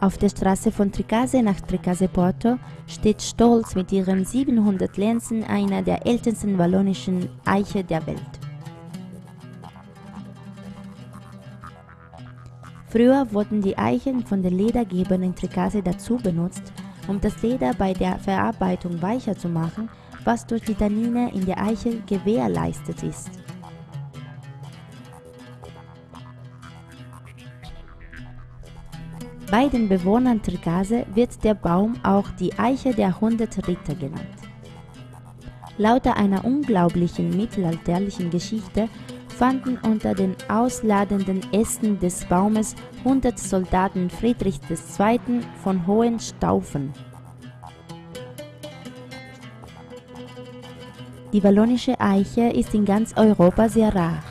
Auf der Straße von Tricase nach Tricase Porto steht stolz mit ihren 700 Lenzen einer der ältesten wallonischen Eiche der Welt. Früher wurden die Eichen von den Ledergebern in Tricase dazu benutzt, um das Leder bei der Verarbeitung weicher zu machen, was durch die Tannine in der Eiche gewährleistet ist. Bei den Bewohnern Tricase wird der Baum auch die Eiche der hundert Ritter genannt. Laut einer unglaublichen mittelalterlichen Geschichte fanden unter den ausladenden Ästen des Baumes 100 Soldaten Friedrichs II. von Hohenstaufen. Die wallonische Eiche ist in ganz Europa sehr rar.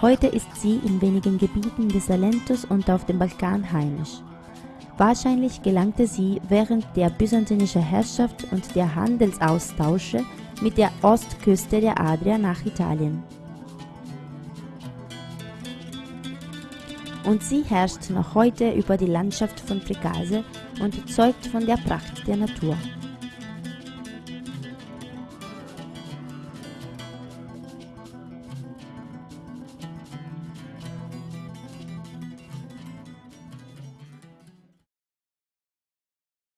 Heute ist sie in wenigen Gebieten des Salentus und auf dem Balkan heimisch. Wahrscheinlich gelangte sie während der byzantinischen Herrschaft und der Handelsaustausche mit der Ostküste der Adria nach Italien. Und sie herrscht noch heute über die Landschaft von Tricase und zeugt von der Pracht der Natur.